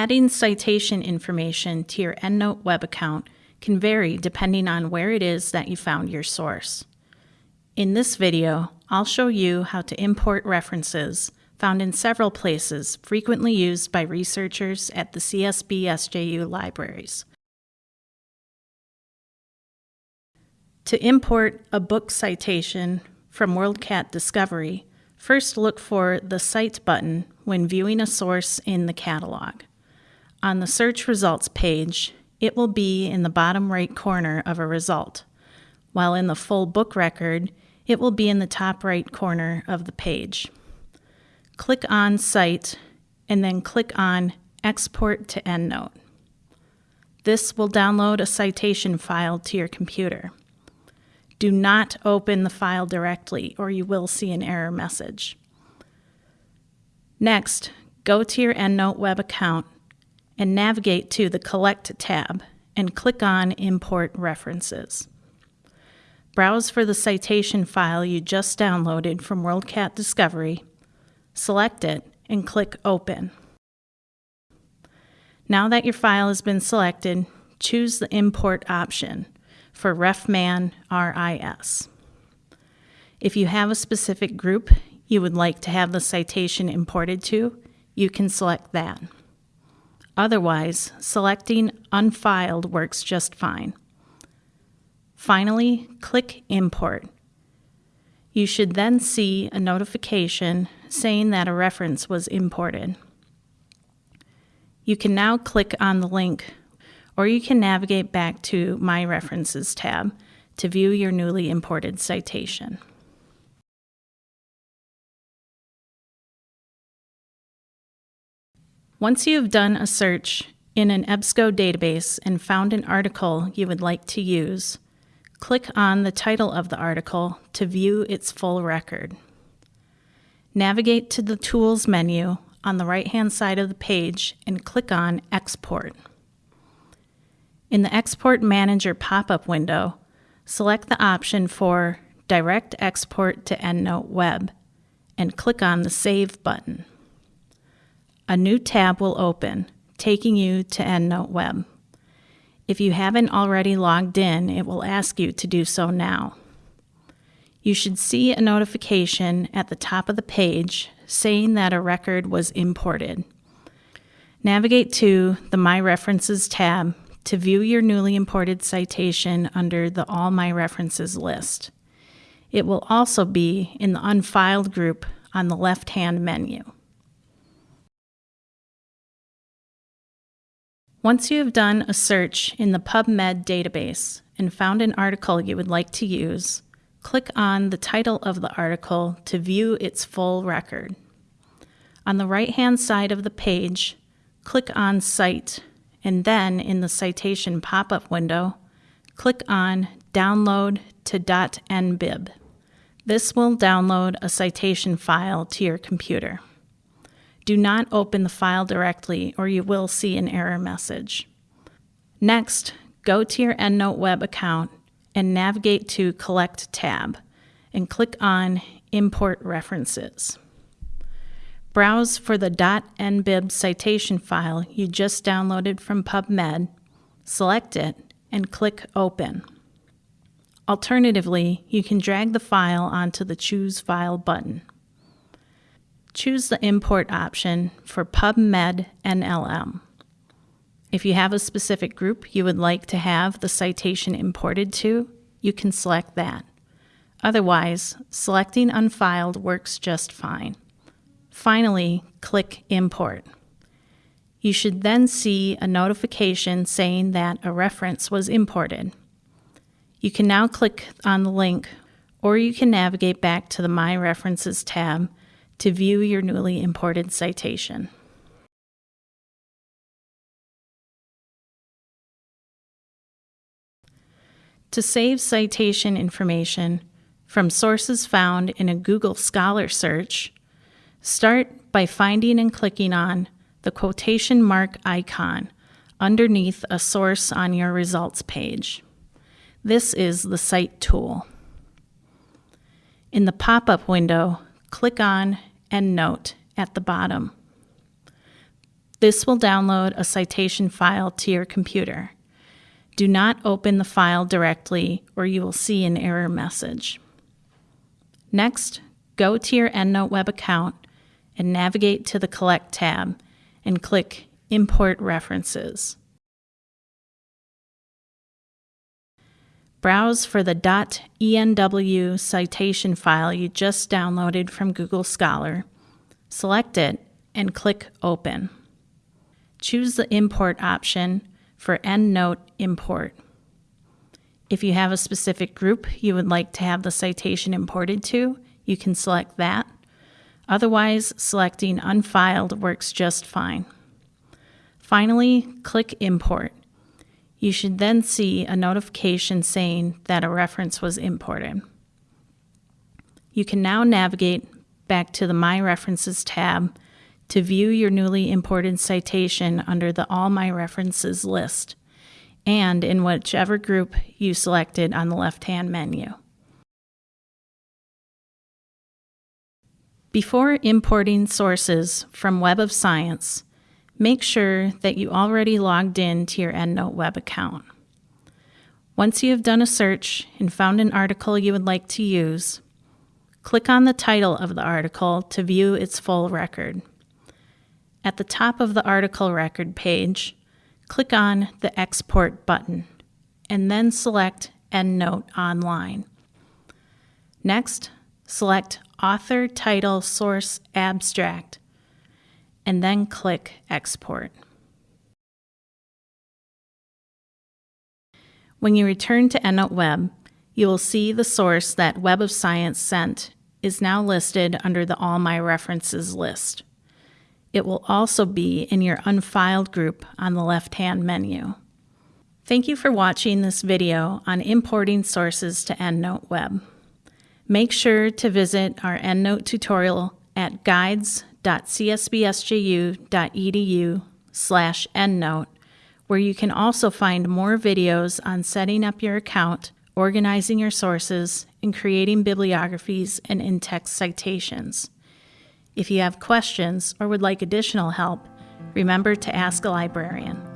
Adding citation information to your EndNote web account can vary depending on where it is that you found your source. In this video, I'll show you how to import references found in several places frequently used by researchers at the CSB SJU libraries. To import a book citation from WorldCat Discovery, first look for the Cite button when viewing a source in the catalog. On the search results page, it will be in the bottom right corner of a result, while in the full book record, it will be in the top right corner of the page. Click on Cite and then click on Export to EndNote. This will download a citation file to your computer. Do not open the file directly or you will see an error message. Next, go to your EndNote web account and navigate to the Collect tab and click on Import References. Browse for the citation file you just downloaded from WorldCat Discovery, select it, and click Open. Now that your file has been selected, choose the Import option for RefMan RIS. If you have a specific group you would like to have the citation imported to, you can select that. Otherwise, selecting Unfiled works just fine. Finally, click Import. You should then see a notification saying that a reference was imported. You can now click on the link, or you can navigate back to My References tab to view your newly imported citation. Once you have done a search in an EBSCO database and found an article you would like to use, click on the title of the article to view its full record. Navigate to the Tools menu on the right-hand side of the page and click on Export. In the Export Manager pop-up window, select the option for Direct Export to EndNote Web and click on the Save button a new tab will open, taking you to EndNote Web. If you haven't already logged in, it will ask you to do so now. You should see a notification at the top of the page saying that a record was imported. Navigate to the My References tab to view your newly imported citation under the All My References list. It will also be in the Unfiled group on the left-hand menu. Once you have done a search in the PubMed database and found an article you would like to use, click on the title of the article to view its full record. On the right-hand side of the page, click on Cite, and then in the citation pop-up window, click on Download to .nbib. This will download a citation file to your computer. Do not open the file directly or you will see an error message. Next, go to your EndNote web account and navigate to Collect tab and click on Import References. Browse for the .nbib citation file you just downloaded from PubMed, select it, and click Open. Alternatively, you can drag the file onto the Choose File button choose the import option for PubMed NLM. If you have a specific group you would like to have the citation imported to, you can select that. Otherwise, selecting Unfiled works just fine. Finally, click Import. You should then see a notification saying that a reference was imported. You can now click on the link, or you can navigate back to the My References tab to view your newly imported citation. To save citation information from sources found in a Google Scholar search, start by finding and clicking on the quotation mark icon underneath a source on your results page. This is the Cite tool. In the pop-up window, click on EndNote at the bottom. This will download a citation file to your computer. Do not open the file directly or you will see an error message. Next, go to your EndNote web account and navigate to the Collect tab and click Import References. Browse for the .enw citation file you just downloaded from Google Scholar, select it, and click Open. Choose the Import option for EndNote Import. If you have a specific group you would like to have the citation imported to, you can select that. Otherwise, selecting Unfiled works just fine. Finally, click Import. You should then see a notification saying that a reference was imported. You can now navigate back to the My References tab to view your newly imported citation under the All My References list and in whichever group you selected on the left-hand menu. Before importing sources from Web of Science, make sure that you already logged in to your EndNote web account. Once you have done a search and found an article you would like to use, click on the title of the article to view its full record. At the top of the article record page, click on the Export button and then select EndNote Online. Next, select Author, Title, Source, Abstract and then click Export. When you return to EndNote Web, you will see the source that Web of Science sent is now listed under the All My References list. It will also be in your Unfiled group on the left-hand menu. Thank you for watching this video on importing sources to EndNote Web. Make sure to visit our EndNote tutorial at guides www.csbsju.edu slash endnote, where you can also find more videos on setting up your account, organizing your sources, and creating bibliographies and in-text citations. If you have questions or would like additional help, remember to ask a librarian.